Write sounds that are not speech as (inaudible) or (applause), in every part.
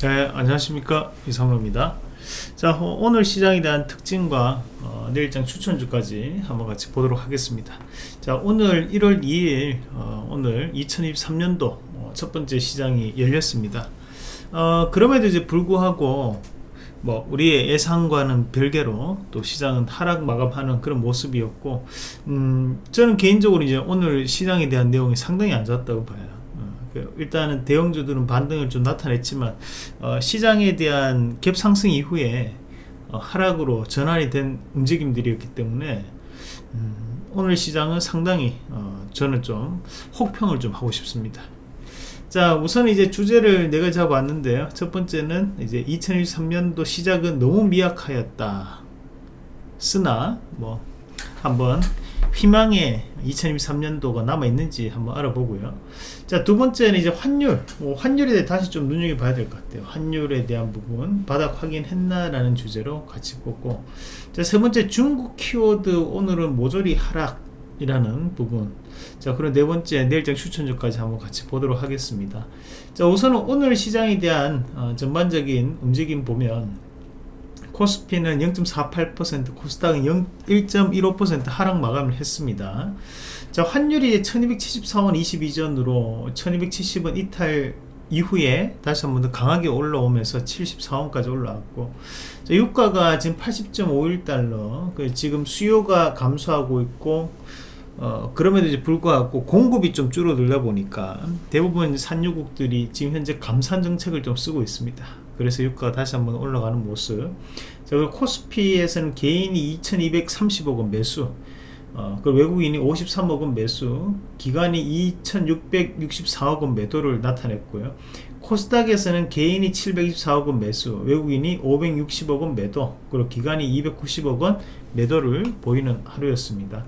네, 안녕하십니까 이상로입니다. 자 어, 오늘 시장에 대한 특징과 어, 내일장 추천주까지 한번 같이 보도록 하겠습니다. 자 오늘 1월 2일 어, 오늘 2023년도 어, 첫 번째 시장이 열렸습니다. 어, 그럼에도 이제 불구하고 뭐 우리의 예상과는 별개로 또 시장은 하락 마감하는 그런 모습이었고 음, 저는 개인적으로 이제 오늘 시장에 대한 내용이 상당히 안 좋았다고 봐요. 일단은 대형주들은 반등을 좀 나타냈지만 어, 시장에 대한 갭 상승 이후에 어, 하락으로 전환이 된 움직임들이었기 때문에 음, 오늘 시장은 상당히 어, 저는 좀 혹평을 좀 하고 싶습니다. 자 우선 이제 주제를 내가 잡았는데요. 첫 번째는 이제 2023년도 시작은 너무 미약하였다. 쓰나 뭐 한번 희망의 2023년도가 남아있는지 한번 알아보고요. 자 두 번째는 이제 환율. 뭐 환율에 대해 다시 좀 눈여겨봐야 될 것 같아요. 환율에 대한 부분 바닥 확인했나 라는 주제로 같이 보고. 자 세 번째 중국 키워드 오늘은 모조리 하락 이라는 부분. 자 그럼 네 번째 내일장 추천주까지 한번 같이 보도록 하겠습니다. 자 우선은 오늘 시장에 대한 어, 전반적인 움직임 보면 코스피는 0.48% 코스닥은 1.15% 하락 마감을 했습니다 자 환율이 1274원 22전으로 1270원 이탈 이후에 다시 한 번 더 강하게 올라오면서 74원까지 올라왔고 자, 유가가 지금 80.51달러 그 지금 수요가 감소하고 있고 어, 그럼에도 불구하고 공급이 좀 줄어들다 보니까 대부분 산유국들이 지금 현재 감산 정책을 좀 쓰고 있습니다. 그래서 유가가 다시 한번 올라가는 모습. 자, 그리고 코스피에서는 개인이 2230억 원 매수, 어, 그 외국인이 53억 원 매수, 기관이 2664억 원 매도를 나타냈고요. 코스닥에서는 개인이 724억 원 매수, 외국인이 560억 원 매도, 그리고 기관이 290억 원 매도를 보이는 하루였습니다.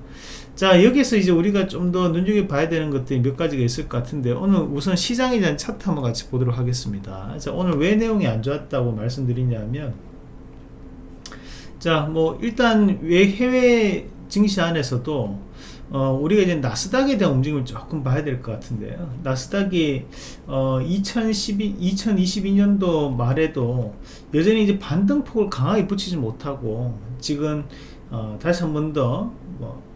자 여기서 이제 우리가 좀 더 눈여겨봐야 되는 것들이 몇 가지가 있을 것 같은데 오늘 우선 시장에 대한 차트 한번 같이 보도록 하겠습니다 자 오늘 왜 내용이 안 좋았다고 말씀드리냐면 자 뭐 일단 왜 해외 증시 안에서도 어, 우리가 이제 나스닥에 대한 움직임을 조금 봐야 될 것 같은데요. 나스닥이 어, 2012, 2022년도 말에도 여전히 이제 반등폭을 강하게 붙이지 못하고 지금 어, 다시 한 번 더 뭐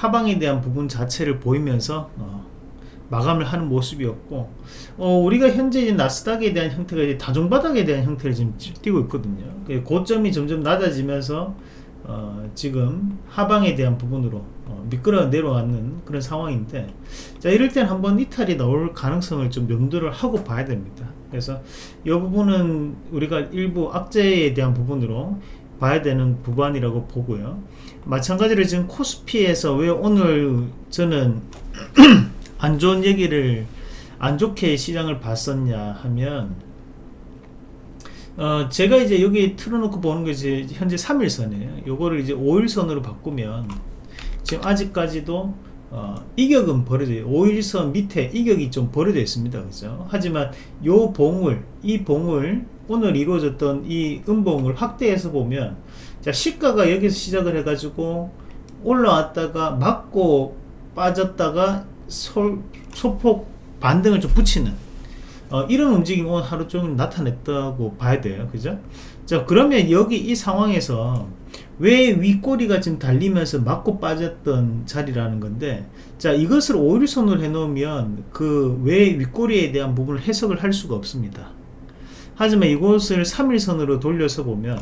하방에 대한 부분 자체를 보이면서 어, 마감을 하는 모습이었고 어, 우리가 현재 이제 나스닥에 대한 형태가 이제 다중바닥에 대한 형태를 지금 띄고 있거든요. 그 고점이 점점 낮아지면서 어, 지금 하방에 대한 부분으로 어, 미끄러 내려가는 그런 상황인데 자 이럴 땐 한번 이탈이 나올 가능성을 좀 염두를 하고 봐야 됩니다. 그래서 이 부분은 우리가 일부 악재에 대한 부분으로 봐야 되는 부분이라고 보고요. 마찬가지로 지금 코스피에서 왜 오늘 저는 (clears throat) 안 좋은 얘기를 안 좋게 시장을 봤었냐 하면 어 제가 이제 여기 틀어놓고 보는 것이 현재 3일선이에요. 요거를 이제 5일선으로 바꾸면 지금 아직까지도 어, 이격은 벌어져 5일선 밑에 이격이 좀 벌어져 있습니다. 그죠? 하지만 요 봉을 이 봉을 오늘 이루어졌던 이 음봉을 확대해서 보면 자 시가가 여기서 시작을 해 가지고 올라왔다가 맞고 빠졌다가 소, 소폭 반등을 좀 붙이는 어, 이런 움직임 오늘 하루 종일 나타냈다고 봐야 돼요. 그죠? 자 그러면 여기 이 상황에서 왜 윗꼬리가 지금 달리면서 맞고 빠졌던 자리라는 건데 자 이것을 5일선으로 해 놓으면 그 왜 윗꼬리에 대한 부분을 해석을 할 수가 없습니다 하지만 이곳을 3일선으로 돌려서 보면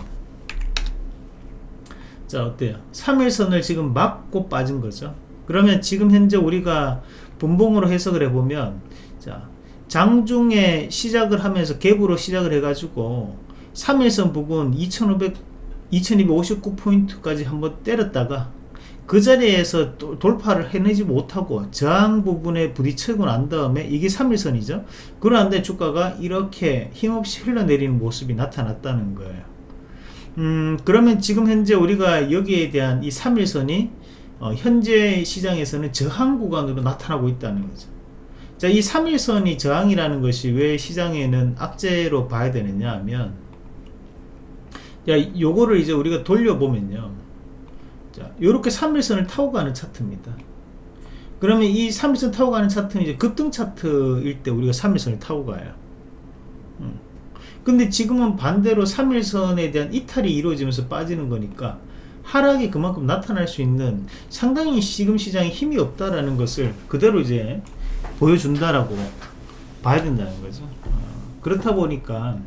자 어때요? 3일선을 지금 막고 빠진 거죠. 그러면 지금 현재 우리가 분봉으로 해석을 해보면 자 장중에 시작을 하면서 갭으로 시작을 해 가지고 3일선 부분 2500 2259포인트까지 한번 때렸다가 그 자리에서 돌파를 해내지 못하고 저항 부분에 부딪히고 난 다음에 이게 3일선이죠 그러는데 주가가 이렇게 힘없이 흘러내리는 모습이 나타났다는 거예요 음, 그러면 지금 현재 우리가 여기에 대한 이 3일선이 어, 현재 시장에서는 저항 구간으로 나타나고 있다는 거죠. 자, 이 3일선이 저항이라는 것이 왜 시장에는 악재로 봐야 되느냐 하면 자, 요거를 이제 우리가 돌려보면요. 자, 요렇게 3일선을 타고 가는 차트입니다. 그러면 이 3일선 타고 가는 차트는 이제 급등 차트일 때 우리가 3일선을 타고 가요. 음. 근데 지금은 반대로 3일선에 대한 이탈이 이루어지면서 빠지는 거니까 하락이 그만큼 나타날 수 있는 상당히 지금 시장에 힘이 없다라는 것을 그대로 이제 보여준다라고 봐야 된다는 거죠. 어, 그렇다 보니까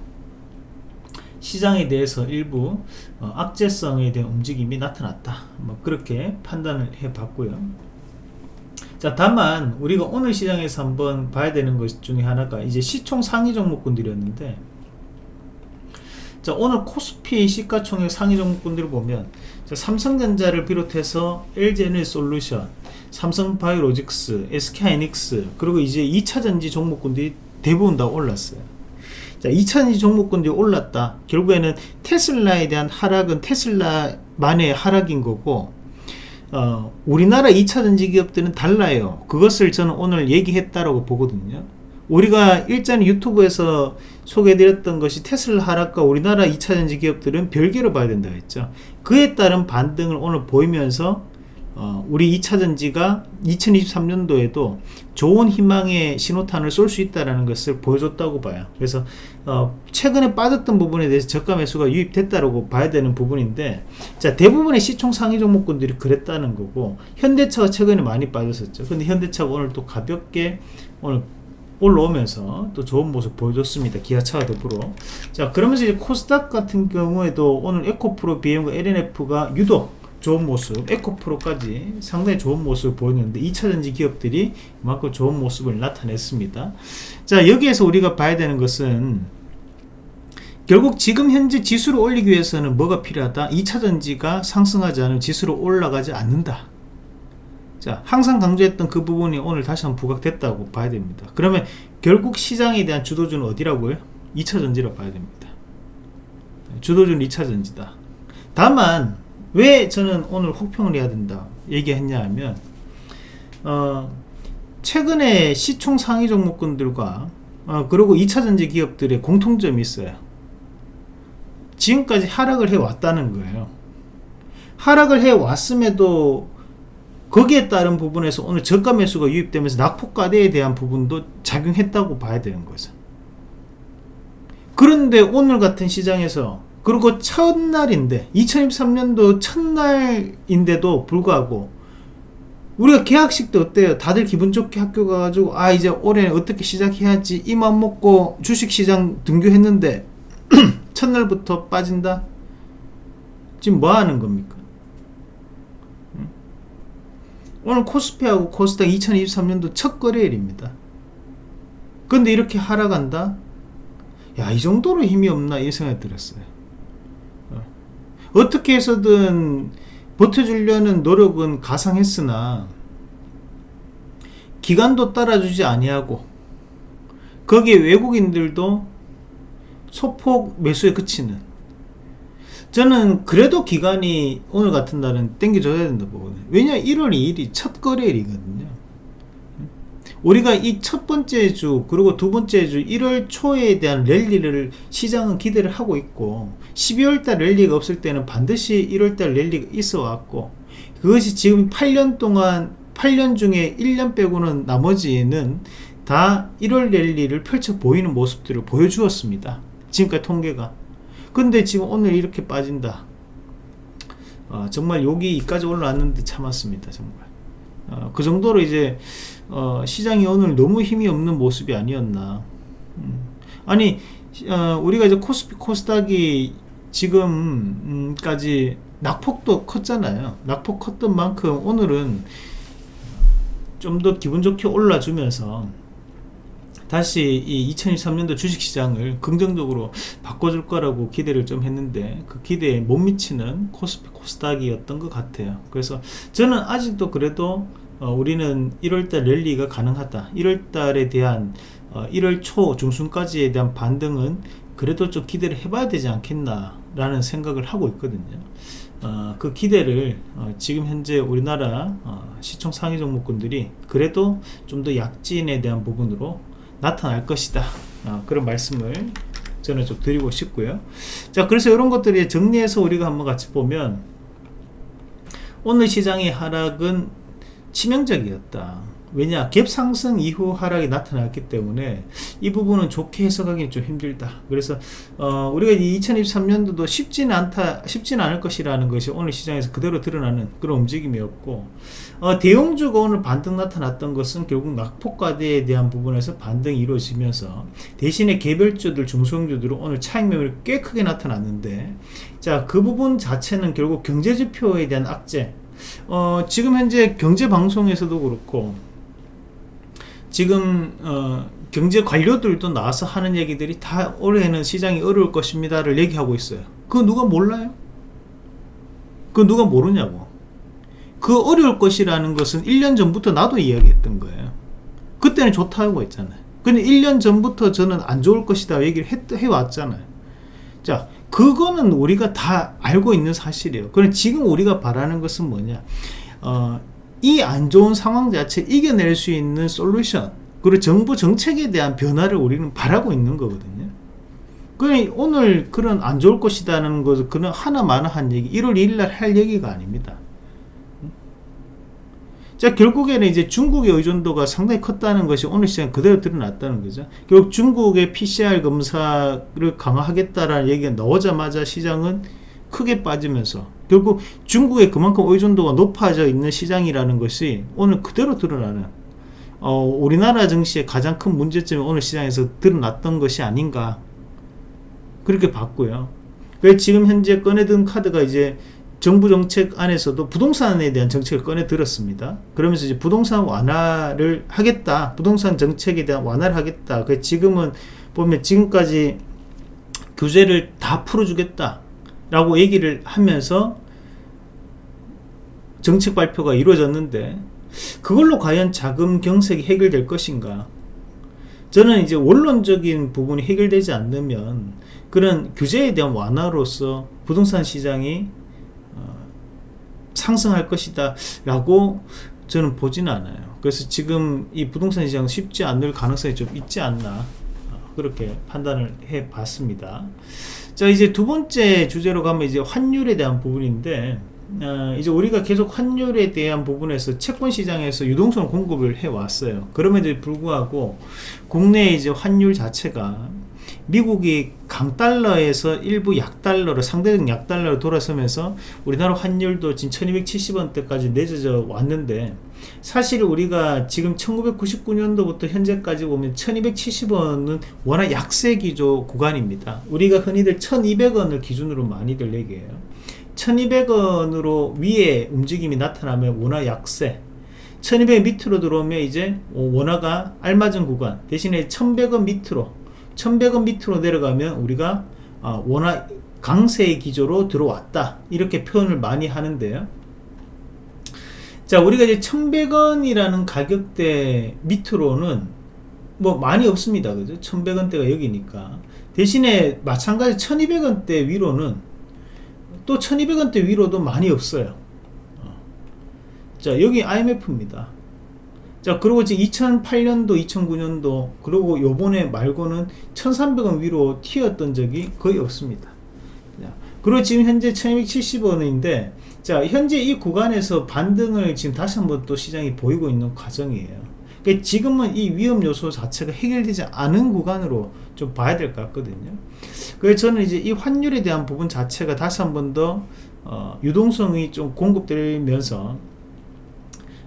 시장에 대해서 일부 어, 악재성에 대한 움직임이 나타났다. 뭐 그렇게 판단을 해 봤고요. 자, 다만 우리가 오늘 시장에서 한번 봐야 되는 것 중에 하나가 이제 시총 상위 종목군들이었는데 자, 오늘 코스피 시가총액 상위 종목군들을 보면 자, 삼성전자를 비롯해서 LG에너솔루션, 삼성바이오로직스, SK하이닉스 그리고 이제 2차전지 종목군들이 대부분 다 올랐어요. 자, 2차전지 종목군들이 올랐다. 결국에는 테슬라에 대한 하락은 테슬라만의 하락인 거고 어, 우리나라 2차 전지 기업들은 달라요. 그것을 저는 오늘 얘기했다라고 보거든요. 우리가 일전 유튜브에서 소개해드렸던 것이 테슬라 하락과 우리나라 2차전지 기업들은 별개로 봐야 된다 했죠. 그에 따른 반등을 오늘 보이면서 어, 우리 2차전지가 2023년도에도 좋은 희망의 신호탄을 쏠 수 있다는 것을 보여줬다고 봐요. 그래서 어, 최근에 빠졌던 부분에 대해서 저가 매수가 유입됐다고 봐야 되는 부분인데 자 대부분의 시총 상위 종목군들이 그랬다는 거고 현대차가 최근에 많이 빠졌었죠. 근데 현대차가 오늘 또 가볍게 오늘 올라오면서 또 좋은 모습 보여줬습니다. 기아차와 더불어. 자, 그러면서 이제 코스닥 같은 경우에도 오늘 에코프로, BM과 LNF가 유독 좋은 모습, 에코프로까지 상당히 좋은 모습을 보였는데 2차전지 기업들이 그만큼 좋은 모습을 나타냈습니다. 자, 여기에서 우리가 봐야 되는 것은 결국 지금 현재 지수를 올리기 위해서는 뭐가 필요하다? 2차전지가 상승하지 않으면 지수로 올라가지 않는다. 자, 항상 강조했던 그 부분이 오늘 다시 한번 부각됐다고 봐야 됩니다. 그러면 결국 시장에 대한 주도주는 어디라고요? 2차전지로 봐야 됩니다. 주도주는 2차전지다. 다만 왜 저는 오늘 혹평을 해야 된다 얘기했냐 하면 어, 최근에 시총 상위 종목군들과 어, 그리고 2차전지 기업들의 공통점이 있어요. 지금까지 하락을 해왔다는 거예요. 하락을 해왔음에도 거기에 따른 부분에서 오늘 저가 매수가 유입되면서 낙폭과대에 대한 부분도 작용했다고 봐야 되는 거죠. 그런데 오늘 같은 시장에서 그리고 첫날인데 2023년도 첫날인데도 불구하고 우리가 개학식 때 어때요? 다들 기분 좋게 학교 가가지고 아 이제 올해 어떻게 시작해야지 이 맘 먹고 주식시장 등교했는데 (clears throat) 첫날부터 빠진다? 지금 뭐 하는 겁니까? 오늘 코스피하고 코스닥 2023년도 첫 거래일입니다. 근데 이렇게 하락한다? 야, 이 정도로 힘이 없나? 이 생각이 들었어요. 어. 어떻게 해서든 버텨주려는 노력은 가상했으나, 기간도 따라주지 아니하고, 거기에 외국인들도 소폭 매수에 그치는, 저는 그래도 기간이 오늘 같은 날은 땡겨줘야 된다 보거든요. 왜냐 1월 2일이 첫 거래일이거든요. 우리가 이 첫 번째 주 그리고 두 번째 주 1월 초에 대한 랠리를 시장은 기대를 하고 있고 12월달 랠리가 없을 때는 반드시 1월달 랠리가 있어 왔고 그것이 지금 8년 동안 8년 중에 1년 빼고는 나머지는 다 1월 랠리를 펼쳐 보이는 모습들을 보여주었습니다. 지금까지 통계가. 근데 지금 오늘 이렇게 빠진다. 어, 정말 여기까지 올라왔는데 참았습니다 정말 어, 그 정도로 이제 어, 시장이 오늘 너무 힘이 없는 모습이 아니었나. 음. 아니 어, 우리가 이제 코스피 코스닥이 지금까지 낙폭도 컸잖아요. 낙폭 컸던 만큼 오늘은 좀 더 기분 좋게 올라주면서 다시 이 2023년도 주식시장을 긍정적으로 바꿔줄 거라고 기대를 좀 했는데 그 기대에 못 미치는 코스피 코스닥이었던 것 같아요. 그래서 저는 아직도 그래도 어, 우리는 1월달 랠리가 가능하다. 1월달에 대한 어, 1월 초 중순까지에 대한 반등은 그래도 좀 기대를 해봐야 되지 않겠나 라는 생각을 하고 있거든요. 어, 그 기대를 어, 지금 현재 우리나라 어, 시총 상위 종목군들이 그래도 좀 더 약진에 대한 부분으로 나타날 것이다. 어, 그런 말씀을 저는 좀 드리고 싶고요. 자 그래서 이런 것들이 정리해서 우리가 한번 같이 보면 오늘 시장의 하락은 치명적이었다. 왜냐 갭 상승 이후 하락이 나타났기 때문에 이 부분은 좋게 해석하기는 좀 힘들다. 그래서 어, 우리가 2023년도도 쉽지는 않다 쉽지는 않을 것이라는 것이 오늘 시장에서 그대로 드러나는 그런 움직임이었고 어, 대형주가 오늘 반등 나타났던 것은 결국 낙폭과대에 대한 부분에서 반등이 이루어지면서 대신에 개별주들 중소형주들은 오늘 차익 매물이 꽤 크게 나타났는데 자 그 부분 자체는 결국 경제지표에 대한 악재 어, 지금 현재 경제방송에서도 그렇고 지금 어, 경제 관료들도 나와서 하는 얘기들이 다 올해는 시장이 어려울 것입니다를 얘기하고 있어요. 그거 누가 몰라요? 그거 누가 모르냐고. 그 어려울 것이라는 것은 1년 전부터 나도 이야기했던 거예요. 그때는 좋다고 했잖아요. 근데 1년 전부터 저는 안 좋을 것이다 얘기를 했, 해왔잖아요. 자, 그거는 우리가 다 알고 있는 사실이에요. 그럼 지금 우리가 바라는 것은 뭐냐? 어, 이 안 좋은 상황 자체 이겨낼 수 있는 솔루션 그리고 정부 정책에 대한 변화를 우리는 바라고 있는 거거든요. 그 오늘 그런 안 좋을 것이다는 것은 그런 하나마나 한 얘기 1월 2일 날 할 얘기가 아닙니다. 자 결국에는 이제 중국의 의존도가 상당히 컸다는 것이 오늘 시장 그대로 드러났다는 거죠. 결국 중국의 PCR 검사를 강화하겠다라는 얘기가 나오자마자 시장은 크게 빠지면서 결국 중국에 그만큼 의존도가 높아져 있는 시장이라는 것이 오늘 그대로 드러나는 어, 우리나라 증시의 가장 큰 문제점이 오늘 시장에서 드러났던 것이 아닌가 그렇게 봤고요. 그 지금 현재 꺼내든 카드가 이제 정부 정책 안에서도 부동산에 대한 정책을 꺼내 들었습니다. 그러면서 이제 부동산 완화를 하겠다. 부동산 정책에 대한 완화를 하겠다. 그 지금은 보면 지금까지 규제를 다 풀어주겠다. 라고 얘기를 하면서 정책 발표가 이루어졌는데 그걸로 과연 자금 경색이 해결될 것인가 저는 이제 원론적인 부분이 해결되지 않으면 그런 규제에 대한 완화로서 부동산 시장이 어, 상승할 것이다 라고 저는 보지는 않아요 그래서 지금 이 부동산 시장 쉽지 않을 가능성이 좀 있지 않나 어, 그렇게 판단을 해 봤습니다 자 이제 두 번째 주제로 가면 이제 환율에 대한 부분인데 어, 이제 우리가 계속 환율에 대한 부분에서 채권 시장에서 유동성 공급을 해 왔어요. 그럼에도 불구하고 국내 이제 환율 자체가 미국이 강달러에서 일부 약달러로 상대적 약달러로 돌아서면서 우리나라 환율도 지금 1270원대까지 내려져 왔는데 사실 우리가 지금 1999년도부터 현재까지 보면 1270원은 워낙 약세 기조 구간입니다. 우리가 흔히들 1200원을 기준으로 많이들 얘기해요. 1200원으로 위에 움직임이 나타나면 원화 약세 1200원 밑으로 들어오면 이제 원화가 알맞은 구간 대신에 1100원 밑으로 1100원 밑으로 내려가면 우리가 아, 원화 강세의 기조로 들어왔다. 이렇게 표현을 많이 하는데요 자 우리가 이제 1100원이라는 가격대 밑으로는 뭐 많이 없습니다. 그죠? 1100원대가 여기니까. 대신에 마찬가지 1200원대 위로는 또 1200원대 위로도 많이 없어요. 어. 자 여기 IMF입니다 자 그리고 지금 2008년도 2009년도 그리고 요번에 말고는 1300원 위로 튀었던 적이 거의 없습니다 자, 그리고 지금 현재 1270원인데 자 현재 이 구간에서 반등을 지금 다시 한번 또 시장이 보이고 있는 과정이에요 그러니까 지금은 이 위험 요소 자체가 해결되지 않은 구간으로 좀 봐야 될 것 같거든요. 그래서 저는 이제 이 환율에 대한 부분 자체가 다시 한 번 더 어, 유동성이 좀 공급되면서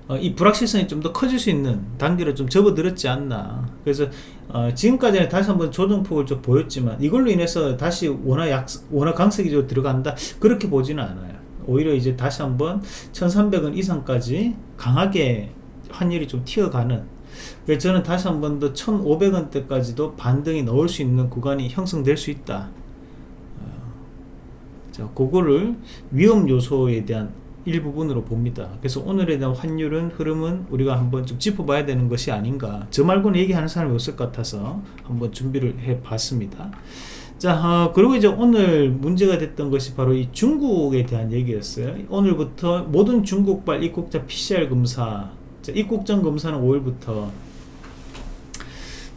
어, 이 불확실성이 좀 더 커질 수 있는 단계로 좀 접어들었지 않나. 그래서 어, 지금까지는 다시 한번 조정폭을 좀 보였지만 이걸로 인해서 다시 원화 약 원화 강세기 로 들어간다 그렇게 보지는 않아요. 오히려 이제 다시 한번 1,300원 이상까지 강하게 환율이 좀 튀어가는 그래서 저는 다시 한 번 더 1500원대까지도 반등이 넣을 수 있는 구간이 형성될 수 있다 어, 자 그거를 위험 요소에 대한 일부분으로 봅니다. 그래서 오늘에 대한 환율은 흐름은 우리가 한번 좀 짚어봐야 되는 것이 아닌가. 저 말고는 얘기하는 사람이 없을 것 같아서 한번 준비를 해 봤습니다. 자 어, 그리고 이제 오늘 문제가 됐던 것이 바로 이 중국에 대한 얘기였어요. 오늘부터 모든 중국발 입국자 PCR 검사 자, 입국 전 검사는 5일부터.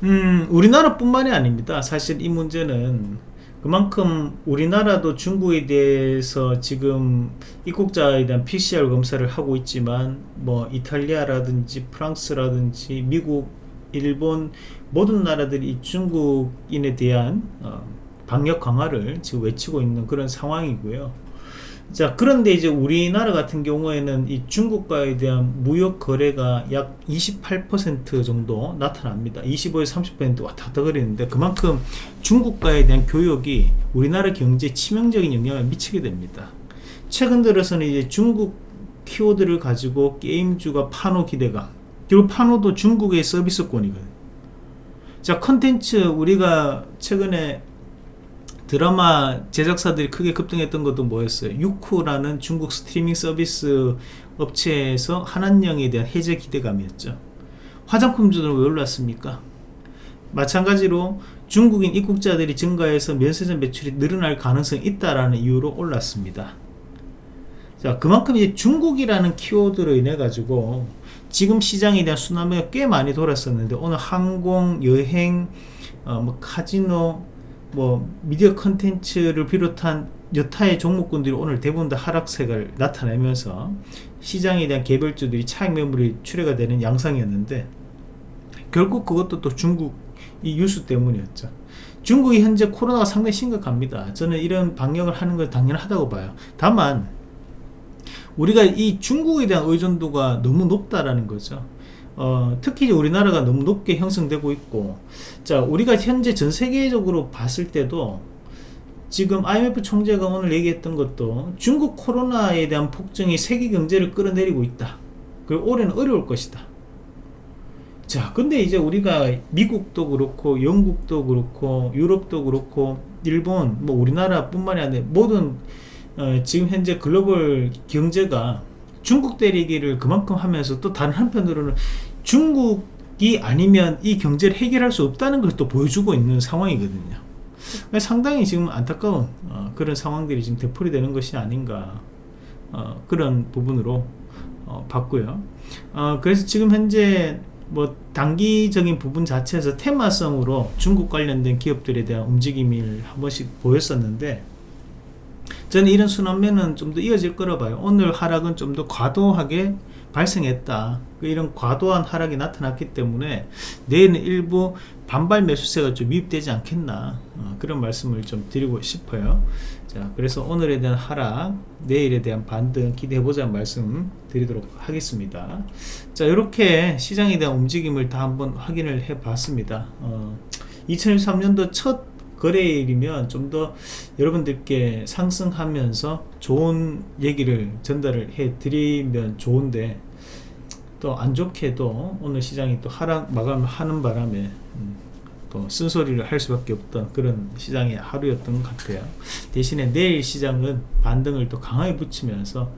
음, 우리나라 뿐만이 아닙니다. 사실 이 문제는 그만큼 우리나라도 중국에 대해서 지금 입국자에 대한 PCR 검사를 하고 있지만 뭐 이탈리아라든지 프랑스라든지 미국, 일본 모든 나라들이 중국인에 대한 어, 방역 강화를 지금 외치고 있는 그런 상황이고요. 자 그런데 이제 우리나라 같은 경우에는 이 중국과에 대한 무역 거래가 약 28% 정도 나타납니다. 25에서 30% 왔다 갔다 그리는데 그만큼 중국과에 대한 교역이 우리나라 경제에 치명적인 영향을 미치게 됩니다. 최근 들어서는 이제 중국 키워드를 가지고 게임주가 파노 기대가 그리고 파노도 중국의 서비스권이거든요. 자 컨텐츠 우리가 최근에 드라마 제작사들이 크게 급등했던 것도 뭐였어요? 유쿠라는 중국 스트리밍 서비스 업체에서 한한령에 대한 해제 기대감이었죠. 화장품주는 왜 올랐습니까? 마찬가지로 중국인 입국자들이 증가해서 면세점 매출이 늘어날 가능성이 있다라는 이유로 올랐습니다. 자, 그만큼 이제 중국이라는 키워드로 인해 가지고 지금 시장에 대한 수남이 꽤 많이 돌았었는데 오늘 항공, 여행, 어, 뭐 카지노, 뭐 미디어 컨텐츠를 비롯한 여타의 종목군들이 오늘 대부분 다 하락세를 나타내면서 시장에 대한 개별주들이 차익 매물이 출회가 되는 양상이었는데 결국 그것도 또 중국 이 유수 때문이었죠. 중국이 현재 코로나가 상당히 심각합니다. 저는 이런 방역을 하는 걸 당연하다고 봐요. 다만 우리가 이 중국에 대한 의존도가 너무 높다라는 거죠 어, 특히 우리나라가 너무 높게 형성되고 있고 자 우리가 현재 전 세계적으로 봤을 때도 지금 IMF 총재가 오늘 얘기했던 것도 중국 코로나에 대한 폭증이 세계 경제를 끌어내리고 있다. 그리고 올해는 어려울 것이다. 자 근데 이제 우리가 미국도 그렇고 영국도 그렇고 유럽도 그렇고 일본 뭐 우리나라 뿐만이 아니라 모든 어, 지금 현재 글로벌 경제가 중국 때리기를 그만큼 하면서 또 다른 한편으로는 중국이 아니면 이 경제를 해결할 수 없다는 걸 또 보여주고 있는 상황이거든요. 상당히 지금 안타까운 어, 그런 상황들이 지금 되풀이 되는 것이 아닌가 어, 그런 부분으로 어, 봤고요. 어, 그래서 지금 현재 뭐 단기적인 부분 자체에서 테마성으로 중국 관련된 기업들에 대한 움직임을 한 번씩 보였었는데 저는 이런 순환면은 좀더 이어질 거라 봐요. 오늘 하락은 좀 더 과도하게 발생했다. 그 이런 과도한 하락이 나타났기 때문에 내일은 일부 반발 매수세가 좀 유입되지 않겠나 어, 그런 말씀을 좀 드리고 싶어요. 자 그래서 오늘에 대한 하락 내일에 대한 반등 기대해보자 말씀 드리도록 하겠습니다. 자 이렇게 시장에 대한 움직임을 다 한번 확인을 해 봤습니다. 어, 2023년도 첫 거래일이면 좀 더 여러분들께 상승하면서 좋은 얘기를 전달을 해 드리면 좋은데 또 안 좋게도 오늘 시장이 또 하락 마감하는 바람에 음, 또 쓴소리를 할 수밖에 없던 그런 시장의 하루였던 것 같아요. 대신에 내일 시장은 반등을 또 강하게 붙이면서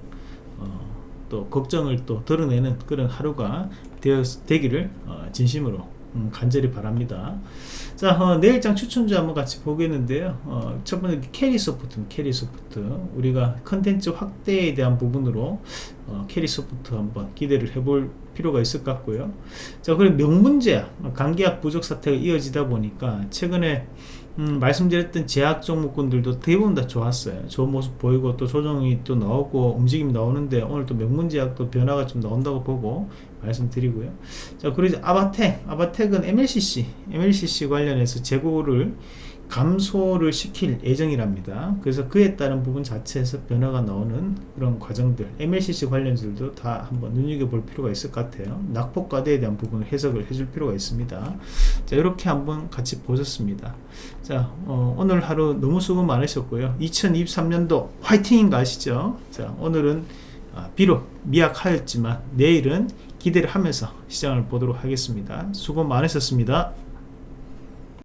어, 또 걱정을 또 드러내는 그런 하루가 되어, 되기를 어, 진심으로 음, 간절히 바랍니다 자 어, 내일장 추천주 한번 같이 보겠는데요. 어, 첫 번째 캐리 소프트 캐리 소프트. 우리가 컨텐츠 확대에 대한 부분으로 어, 캐리 소프트 한번 기대를 해볼 필요가 있을 것 같고요. 자 그리고 명문제약 감기약 부족 사태가 이어지다 보니까 최근에 음, 말씀드렸던 제약 종목군들도 대부분 다 좋았어요. 좋은 모습 보이고 또 조정이 또 나오고 움직임이 나오는데 오늘 또 명문제약도 변화가 좀 나온다고 보고 말씀드리고요. 자 그리고 아바텍 아바텍은 MLCC MLCC 관련해서 재고를 감소를 시킬 예정이랍니다. 그래서 그에 따른 부분 자체에서 변화가 나오는 그런 과정들 MLCC 관련들도 다 한번 눈여겨볼 필요가 있을 것 같아요. 낙폭과대에 대한 부분을 해석을 해줄 필요가 있습니다. 자 이렇게 한번 같이 보셨습니다. 자 어, 오늘 하루 너무 수고 많으셨고요. 2023년도 화이팅인 거 아시죠? 자 오늘은 아, 비록 미약하였지만 내일은 기대를 하면서 시장을 보도록 하겠습니다. 수고 많으셨습니다.